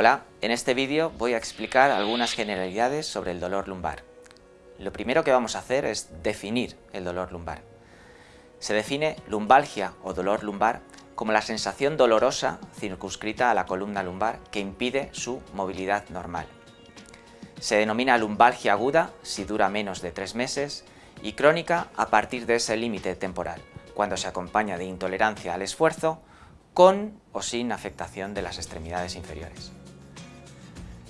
Hola, en este vídeo voy a explicar algunas generalidades sobre el dolor lumbar. Lo primero que vamos a hacer es definir el dolor lumbar. Se define lumbalgia o dolor lumbar como la sensación dolorosa circunscrita a la columna lumbar que impide su movilidad normal. Se denomina lumbalgia aguda si dura menos de tres meses y crónica a partir de ese límite temporal, cuando se acompaña de intolerancia al esfuerzo con o sin afectación de las extremidades inferiores.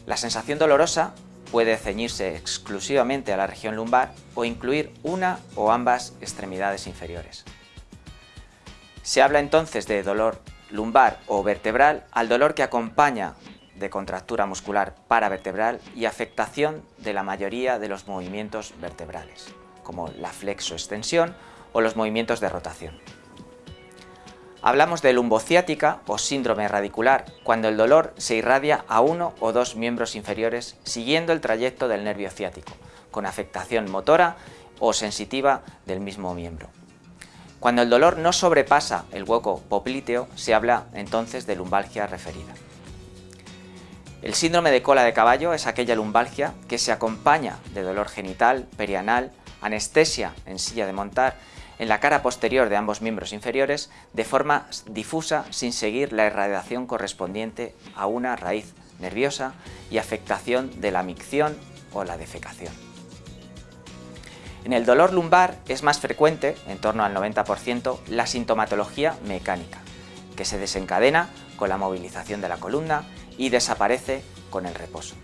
La sensación dolorosa puede ceñirse exclusivamente a la región lumbar o incluir una o ambas extremidades inferiores. Se habla entonces de dolor lumbar o vertebral al dolor que acompaña de contractura muscular paravertebral y afectación de la mayoría de los movimientos vertebrales, como la flexoextensión o los movimientos de rotación. Hablamos de lumbociática o síndrome radicular, cuando el dolor se irradia a uno o dos miembros inferiores siguiendo el trayecto del nervio ciático, con afectación motora o sensitiva del mismo miembro. Cuando el dolor no sobrepasa el hueco popliteo, se habla entonces de lumbalgia referida. El síndrome de cola de caballo es aquella lumbalgia que se acompaña de dolor genital, perianal, anestesia en silla de montar en la cara posterior de ambos miembros inferiores de forma difusa sin seguir la irradiación correspondiente a una raíz nerviosa y afectación de la micción o la defecación. En el dolor lumbar es más frecuente, en torno al 90%, la sintomatología mecánica, que se desencadena con la movilización de la columna y desaparece con el reposo.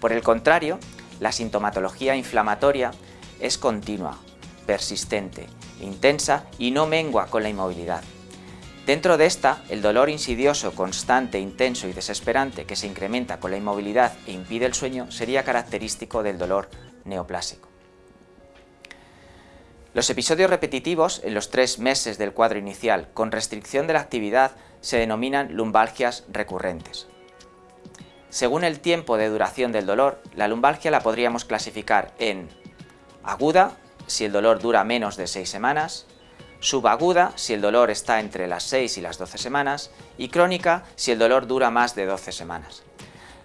Por el contrario, la sintomatología inflamatoria es continua, persistente, intensa y no mengua con la inmovilidad. Dentro de esta, el dolor insidioso, constante, intenso y desesperante que se incrementa con la inmovilidad e impide el sueño sería característico del dolor neoplásico. Los episodios repetitivos en los tres meses del cuadro inicial con restricción de la actividad se denominan lumbalgias recurrentes. Según el tiempo de duración del dolor, la lumbalgia la podríamos clasificar en aguda, si el dolor dura menos de 6 semanas, subaguda si el dolor está entre las 6 y las 12 semanas y crónica si el dolor dura más de 12 semanas.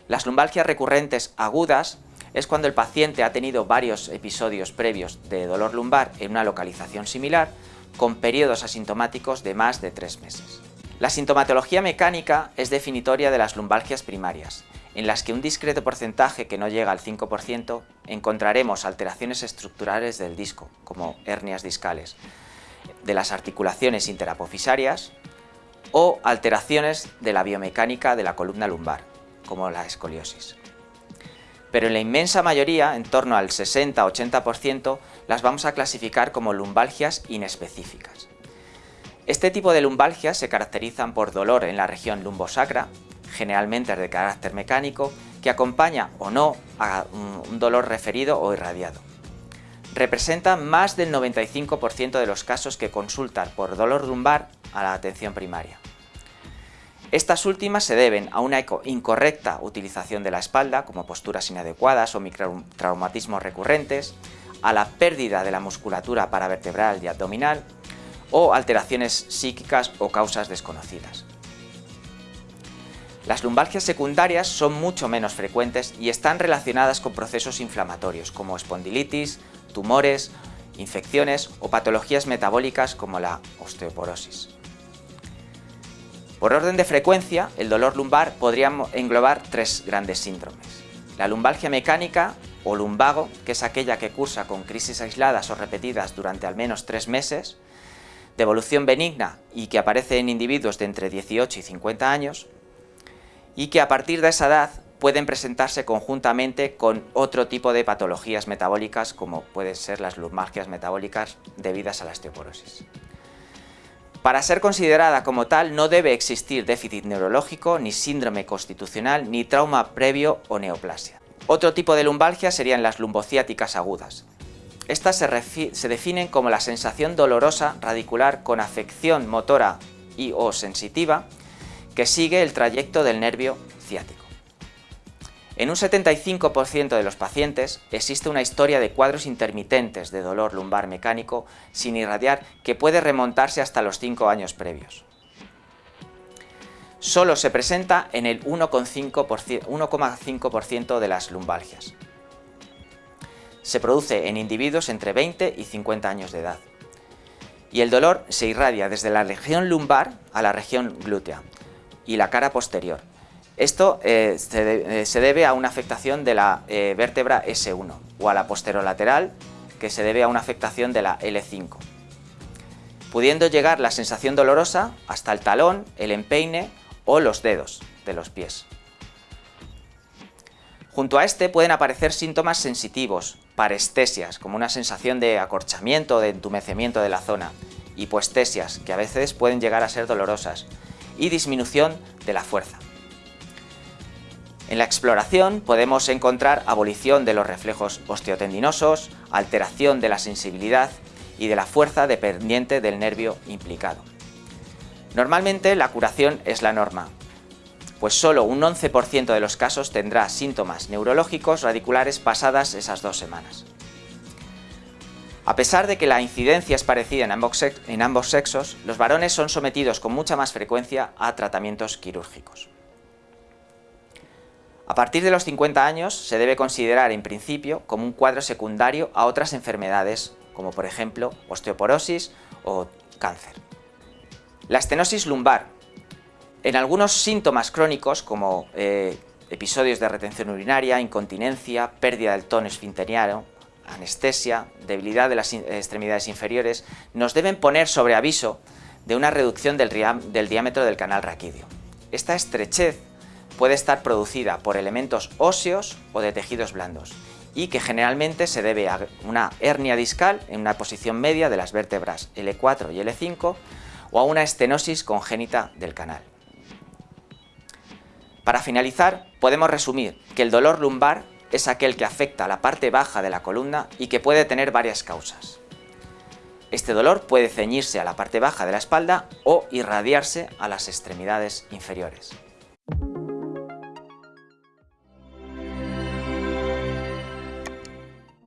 Las lumbalgias recurrentes agudas es cuando el paciente ha tenido varios episodios previos de dolor lumbar en una localización similar con periodos asintomáticos de más de 3 meses. La sintomatología mecánica es definitoria de las lumbalgias primarias en las que un discreto porcentaje que no llega al 5% encontraremos alteraciones estructurales del disco, como hernias discales, de las articulaciones interapofisarias o alteraciones de la biomecánica de la columna lumbar, como la escoliosis. Pero en la inmensa mayoría, en torno al 60-80%, las vamos a clasificar como lumbalgias inespecíficas. Este tipo de lumbalgias se caracterizan por dolor en la región lumbosacra, generalmente de carácter mecánico, que acompaña o no a un dolor referido o irradiado. Representa más del 95% de los casos que consultan por dolor lumbar a la atención primaria. Estas últimas se deben a una incorrecta utilización de la espalda, como posturas inadecuadas o microtraumatismos recurrentes, a la pérdida de la musculatura paravertebral y abdominal, o alteraciones psíquicas o causas desconocidas. Las lumbalgias secundarias son mucho menos frecuentes y están relacionadas con procesos inflamatorios como espondilitis, tumores, infecciones o patologías metabólicas como la osteoporosis. Por orden de frecuencia, el dolor lumbar podría englobar tres grandes síndromes. La lumbalgia mecánica o lumbago, que es aquella que cursa con crisis aisladas o repetidas durante al menos tres meses, de evolución benigna y que aparece en individuos de entre 18 y 50 años, y que a partir de esa edad pueden presentarse conjuntamente con otro tipo de patologías metabólicas como pueden ser las lumbalgias metabólicas debidas a la osteoporosis. Para ser considerada como tal no debe existir déficit neurológico, ni síndrome constitucional, ni trauma previo o neoplasia. Otro tipo de lumbalgia serían las lumbociáticas agudas. Estas se, se definen como la sensación dolorosa radicular con afección motora y o sensitiva que sigue el trayecto del nervio ciático. En un 75% de los pacientes existe una historia de cuadros intermitentes de dolor lumbar mecánico sin irradiar que puede remontarse hasta los 5 años previos. solo se presenta en el 1,5% de las lumbalgias. Se produce en individuos entre 20 y 50 años de edad. Y el dolor se irradia desde la región lumbar a la región glútea y la cara posterior. Esto eh, se, debe a una afectación de la eh, vértebra S1 o a la posterolateral que se debe a una afectación de la L5 pudiendo llegar la sensación dolorosa hasta el talón, el empeine o los dedos de los pies. Junto a este pueden aparecer síntomas sensitivos, parestesias, como una sensación de acorchamiento o de entumecimiento de la zona, hipoestesias, que a veces pueden llegar a ser dolorosas, y disminución de la fuerza. En la exploración podemos encontrar abolición de los reflejos osteotendinosos, alteración de la sensibilidad y de la fuerza dependiente del nervio implicado. Normalmente la curación es la norma, pues solo un 11% de los casos tendrá síntomas neurológicos radiculares pasadas esas dos semanas. A pesar de que la incidencia es parecida en ambos, sexos, los varones son sometidos con mucha más frecuencia a tratamientos quirúrgicos. A partir de los 50 años se debe considerar en principio como un cuadro secundario a otras enfermedades como por ejemplo osteoporosis o cáncer. La estenosis lumbar. En algunos síntomas crónicos como eh, episodios de retención urinaria, incontinencia, pérdida del tono esfinteriano, anestesia, debilidad de las extremidades inferiores, nos deben poner sobre aviso de una reducción del, diámetro del canal raquídeo. Esta estrechez puede estar producida por elementos óseos o de tejidos blandos y que generalmente se debe a una hernia discal en una posición media de las vértebras L4 y L5 o a una estenosis congénita del canal. Para finalizar, podemos resumir que el dolor lumbar es aquel que afecta a la parte baja de la columna y que puede tener varias causas. Este dolor puede ceñirse a la parte baja de la espalda o irradiarse a las extremidades inferiores.